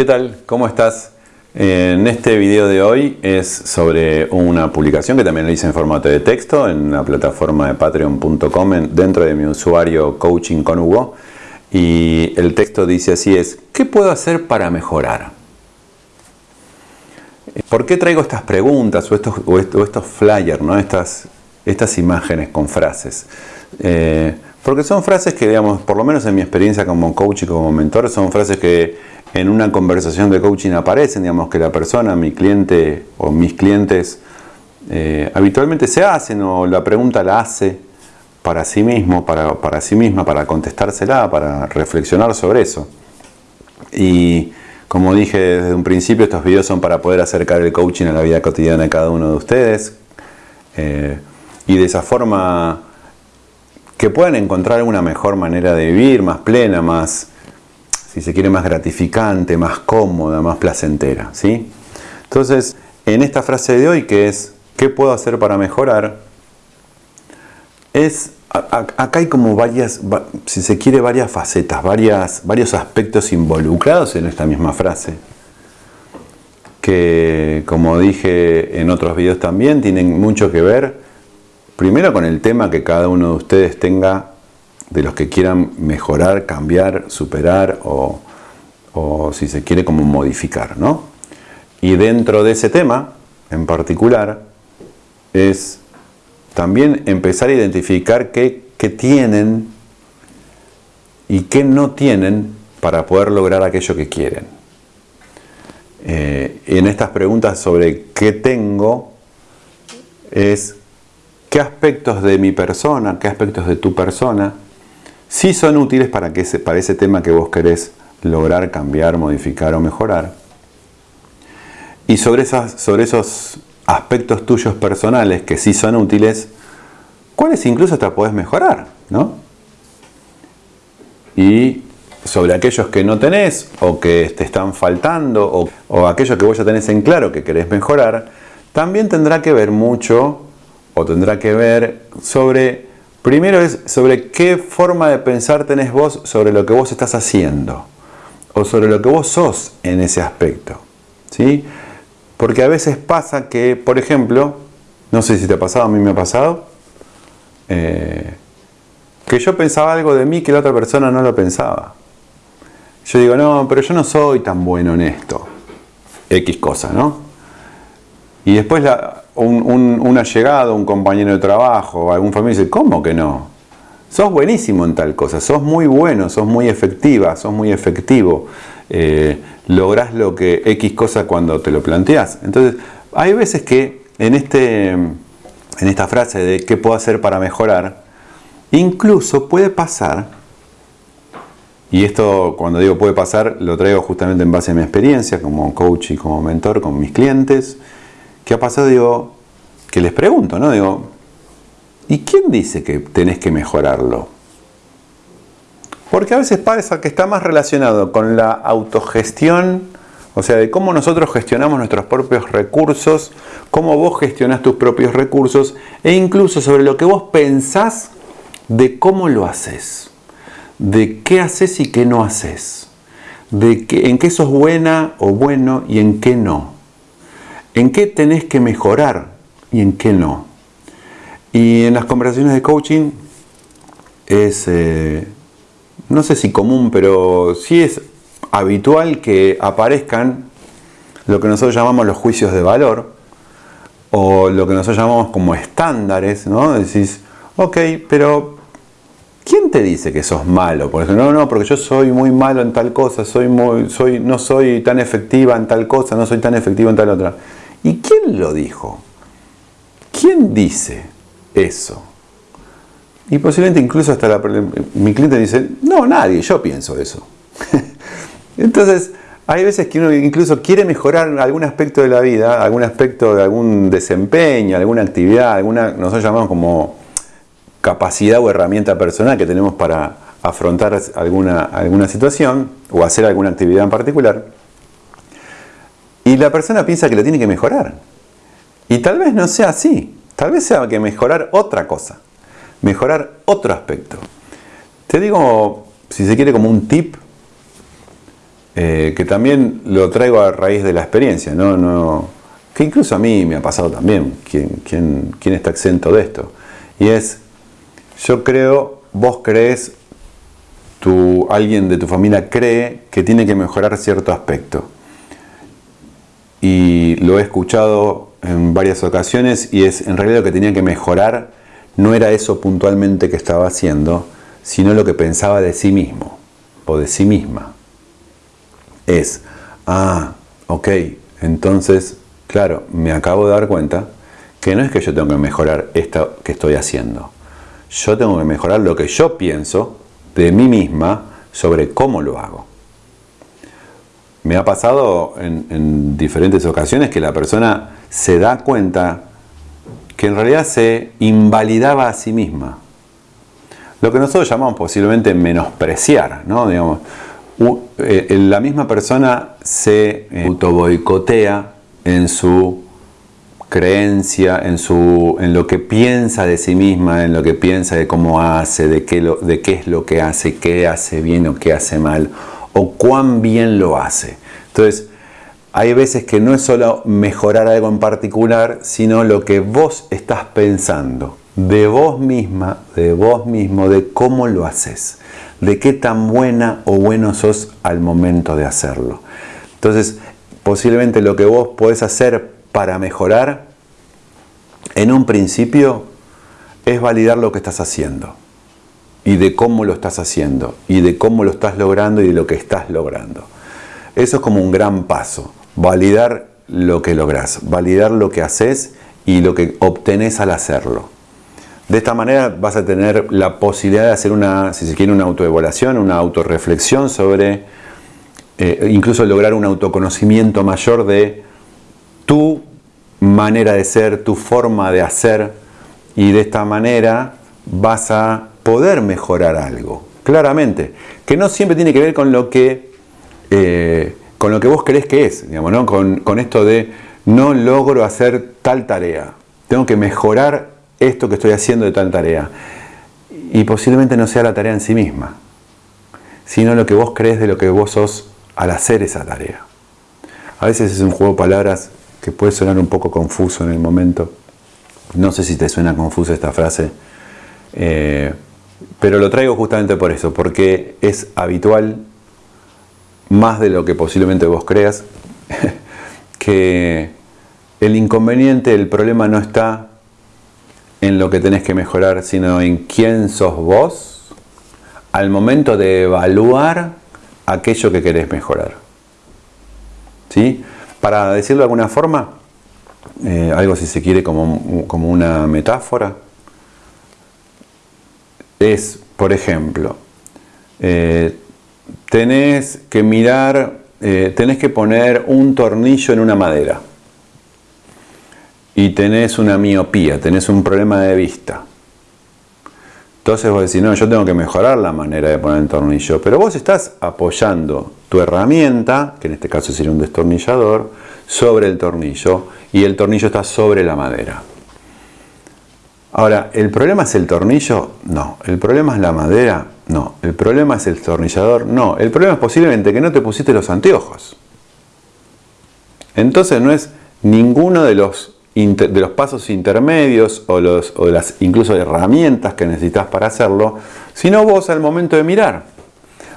¿Qué tal? ¿Cómo estás? En este video de hoy es sobre una publicación que también lo hice en formato de texto en la plataforma de patreon.com dentro de mi usuario Coaching con Hugo y el texto dice así es ¿qué puedo hacer para mejorar? ¿Por qué traigo estas preguntas o estos, flyers, ¿no? estas, estas imágenes con frases? Eh, porque son frases que, digamos, por lo menos en mi experiencia como coach y como mentor, son frases que en una conversación de coaching aparecen, digamos que la persona, mi cliente o mis clientes eh, habitualmente se hacen o la pregunta la hace para sí mismo, para, para sí misma, para contestársela, para reflexionar sobre eso. Y como dije desde un principio, estos videos son para poder acercar el coaching a la vida cotidiana de cada uno de ustedes eh, y de esa forma que puedan encontrar una mejor manera de vivir, más plena, más si se quiere, más gratificante, más cómoda, más placentera. ¿sí? Entonces, en esta frase de hoy, que es ¿qué puedo hacer para mejorar? Es, acá hay como varias, si se quiere, varias facetas, varias, varios aspectos involucrados en esta misma frase. Que, como dije en otros videos también, tienen mucho que ver, primero con el tema que cada uno de ustedes tenga de los que quieran mejorar, cambiar, superar o, si se quiere como modificar. ¿no? Y dentro de ese tema en particular es también empezar a identificar qué, tienen y qué no tienen para poder lograr aquello que quieren. Eh, en estas preguntas sobre qué tengo es qué aspectos de mi persona, qué aspectos de tu persona sí son útiles para, que ese, para ese tema que vos querés lograr, cambiar, modificar o mejorar. Y sobre, esas, sobre esos aspectos tuyos personales que sí son útiles, cuáles incluso te podés mejorar, ¿no? Y sobre aquellos que no tenés o que te están faltando o, o aquellos que vos ya tenés en claro que querés mejorar, también tendrá que ver mucho o tendrá que ver sobre Primero es sobre qué forma de pensar tenés vos sobre lo que vos estás haciendo o sobre lo que vos sos en ese aspecto. ¿sí? Porque a veces pasa que, por ejemplo, no sé si te ha pasado, a mí me ha pasado, eh, que yo pensaba algo de mí que la otra persona no lo pensaba. Yo digo, no, pero yo no soy tan bueno en esto. X cosa, ¿no? Y después la, un, un, allegado, un compañero de trabajo, algún familiar dice, ¿cómo que no? Sos buenísimo en tal cosa, sos muy bueno, sos muy efectiva, sos muy efectivo, eh, lográs lo que X cosa cuando te lo planteás. Entonces, hay veces que en, este, en esta frase de qué puedo hacer para mejorar, incluso puede pasar, y esto cuando digo puede pasar, lo traigo justamente en base a mi experiencia como coach y como mentor con mis clientes, ¿Qué ha pasado? Digo, que les pregunto, ¿no? Digo, ¿y quién dice que tenés que mejorarlo? Porque a veces pasa que está más relacionado con la autogestión, o sea, de cómo nosotros gestionamos nuestros propios recursos, cómo vos gestionás tus propios recursos, e incluso sobre lo que vos pensás de cómo lo haces, de qué haces y qué no haces, de en qué sos buena o bueno y en qué no en qué tenés que mejorar y en qué no. Y en las conversaciones de coaching es, eh, no sé si común, pero sí es habitual que aparezcan lo que nosotros llamamos los juicios de valor o lo que nosotros llamamos como estándares, ¿no? Decís, ok, pero ¿quién te dice que sos malo? Por ejemplo, no, no, porque yo soy muy malo en tal cosa, soy muy, soy, no soy tan efectiva en tal cosa, no soy tan efectivo en tal otra. ¿Y quién lo dijo? ¿Quién dice eso? Y posiblemente incluso hasta mi cliente dice, no, nadie, yo pienso eso. Entonces, hay veces que uno incluso quiere mejorar algún aspecto de la vida, algún aspecto de algún desempeño, alguna actividad, alguna, nosotros llamamos como capacidad o herramienta personal que tenemos para afrontar alguna, alguna situación o hacer alguna actividad en particular. Y la persona piensa que lo tiene que mejorar. Y tal vez no sea así. Tal vez sea que mejorar otra cosa. Mejorar otro aspecto. Te digo, si se quiere, como un tip. eh, que también lo traigo a raíz de la experiencia, ¿no? no que incluso a mí me ha pasado también, ¿quién, quién está exento de esto? Y es, yo creo, vos crees, alguien de tu familia cree que tiene que mejorar cierto aspecto. Y lo he escuchado en varias ocasiones y es en realidad lo que tenía que mejorar no era eso puntualmente que estaba haciendo, sino lo que pensaba de sí mismo o de sí misma. Es, ah, ok, entonces, claro, me acabo de dar cuenta que no es que yo tengo que mejorar esto que estoy haciendo. Yo tengo que mejorar lo que yo pienso de mí misma sobre cómo lo hago. Me ha pasado en, en diferentes ocasiones que la persona se da cuenta que en realidad se invalidaba a sí misma. Lo que nosotros llamamos posiblemente menospreciar, ¿no? Digamos, eh, la misma persona se eh, autoboicotea en su creencia, en, su, en lo que piensa de sí misma, en lo que piensa de cómo hace, de qué, lo, de qué es lo que hace, qué hace bien o qué hace mal, o cuán bien lo hace. Entonces, hay veces que no es solo mejorar algo en particular, sino lo que vos estás pensando de vos misma, de vos mismo, de cómo lo haces, de qué tan buena o bueno sos al momento de hacerlo. Entonces, posiblemente lo que vos podés hacer para mejorar, en un principio, es validar lo que estás haciendo y de cómo lo estás haciendo y de cómo lo estás logrando y de lo que estás logrando. Eso es como un gran paso validar lo que logras, validar lo que haces y lo que obtenés al hacerlo. De esta manera vas a tener la posibilidad de hacer una, si se quiere, una autoevaluación, una autorreflexión sobre, eh, incluso lograr un autoconocimiento mayor de tu manera de ser, tu forma de hacer, y de esta manera vas a poder mejorar algo, claramente, que no siempre tiene que ver con lo que eh, con lo que vos crees que es, digamos, ¿no? con, con esto de no logro hacer tal tarea, tengo que mejorar esto que estoy haciendo de tal tarea. Y posiblemente no sea la tarea en sí misma, sino lo que vos crees de lo que vos sos al hacer esa tarea. A veces es un juego de palabras que puede sonar un poco confuso en el momento. No sé si te suena confusa esta frase, eh, pero lo traigo justamente por eso, porque es habitual más de lo que posiblemente vos creas, que el inconveniente, el problema no está en lo que tenés que mejorar, sino en quién sos vos al momento de evaluar aquello que querés mejorar. ¿Sí? Para decirlo de alguna forma, eh, algo si se quiere como, como una metáfora, es, por ejemplo, eh, tenés que mirar, eh, tenés que poner un tornillo en una madera y tenés una miopía, tenés un problema de vista. Entonces vos decís, no, yo tengo que mejorar la manera de poner el tornillo, pero vos estás apoyando tu herramienta, que en este caso sería un destornillador, sobre el tornillo y el tornillo está sobre la madera. Ahora, ¿el problema es el tornillo? No. ¿El problema es la madera? No. ¿El problema es el destornillador? No. El problema es posiblemente que no te pusiste los anteojos. Entonces no es ninguno de los, de los pasos intermedios o, los, o las incluso herramientas que necesitas para hacerlo, sino vos al momento de mirar.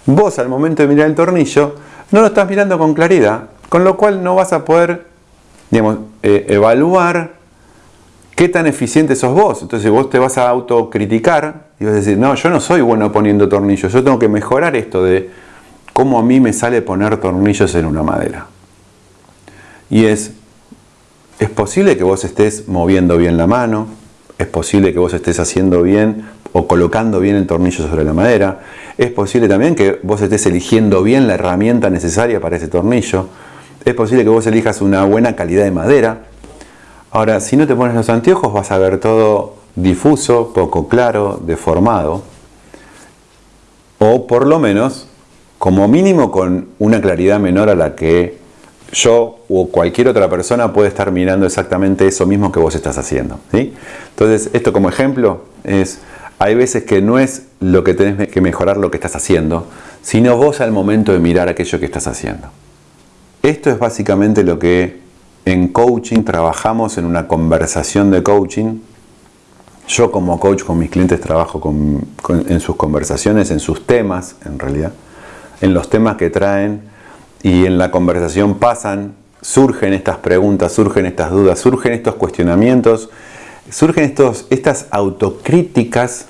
Vos al momento de mirar el tornillo no lo estás mirando con claridad, con lo cual no vas a poder digamos, eh, evaluar ¿Qué tan eficiente sos vos? Entonces vos te vas a autocriticar y vas a decir, no, yo no soy bueno poniendo tornillos, yo tengo que mejorar esto de cómo a mí me sale poner tornillos en una madera. Y es, es posible que vos estés moviendo bien la mano, es posible que vos estés haciendo bien o colocando bien el tornillo sobre la madera, es posible también que vos estés eligiendo bien la herramienta necesaria para ese tornillo, es posible que vos elijas una buena calidad de madera, Ahora, si no te pones los anteojos vas a ver todo difuso, poco claro, deformado, o por lo menos, como mínimo con una claridad menor a la que yo o cualquier otra persona puede estar mirando exactamente eso mismo que vos estás haciendo. Entonces, esto como ejemplo es, hay veces que no es lo que tenés que mejorar lo que estás haciendo, sino vos al momento de mirar aquello que estás haciendo. Esto es básicamente lo que en coaching trabajamos en una conversación de coaching. Yo como coach con mis clientes trabajo en sus conversaciones, en sus temas en realidad, en los temas que traen y en la conversación pasan, surgen estas preguntas, surgen estas dudas, surgen estos cuestionamientos, surgen estos, estas autocríticas,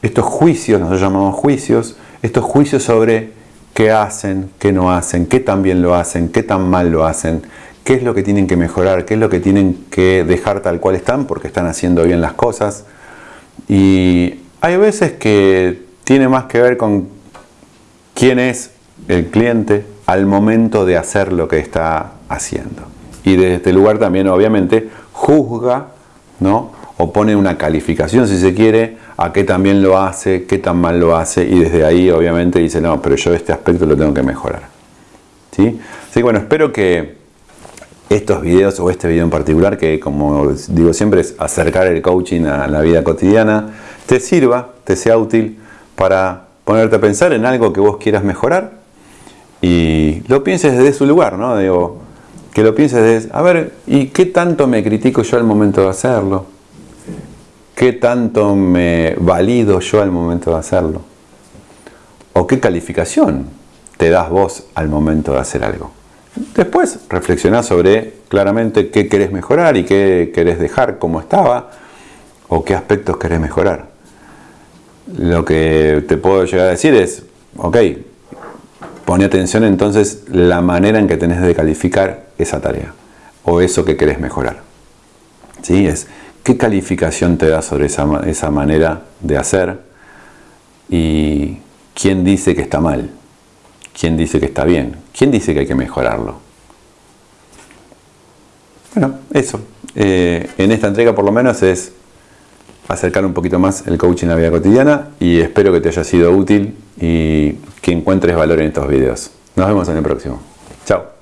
estos juicios, nosotros llamamos juicios, estos juicios sobre qué hacen, qué no hacen, qué tan bien lo hacen, qué tan mal lo hacen, qué es lo que tienen que mejorar, qué es lo que tienen que dejar tal cual están porque están haciendo bien las cosas. Y hay veces que tiene más que ver con quién es el cliente al momento de hacer lo que está haciendo. Y desde este lugar también obviamente juzga, ¿no? O pone una calificación si se quiere a qué también lo hace, qué tan mal lo hace y desde ahí obviamente dice, no, pero yo este aspecto lo tengo que mejorar. ¿Sí? Así que bueno, espero que estos videos o este video en particular, que como digo siempre es acercar el coaching a la vida cotidiana, te sirva, te sea útil para ponerte a pensar en algo que vos quieras mejorar y lo pienses desde su lugar, ¿no? Digo, que lo pienses desde, a ver, ¿y qué tanto me critico yo al momento de hacerlo? ¿Qué tanto me valido yo al momento de hacerlo? ¿O qué calificación te das vos al momento de hacer algo? Después reflexionás sobre claramente qué querés mejorar y qué querés dejar como estaba o qué aspectos querés mejorar. Lo que te puedo llegar a decir es, ok, pone atención entonces la manera en que tenés de calificar esa tarea o eso que querés mejorar. ¿Sí? Es qué calificación te da sobre esa, esa manera de hacer y quién dice que está mal, quién dice que está bien, quién dice que hay que mejorarlo. Bueno, eso. Eh, en esta entrega por lo menos es acercar un poquito más el coaching a la vida cotidiana y espero que te haya sido útil y que encuentres valor en estos videos. Nos vemos en el próximo. Chao.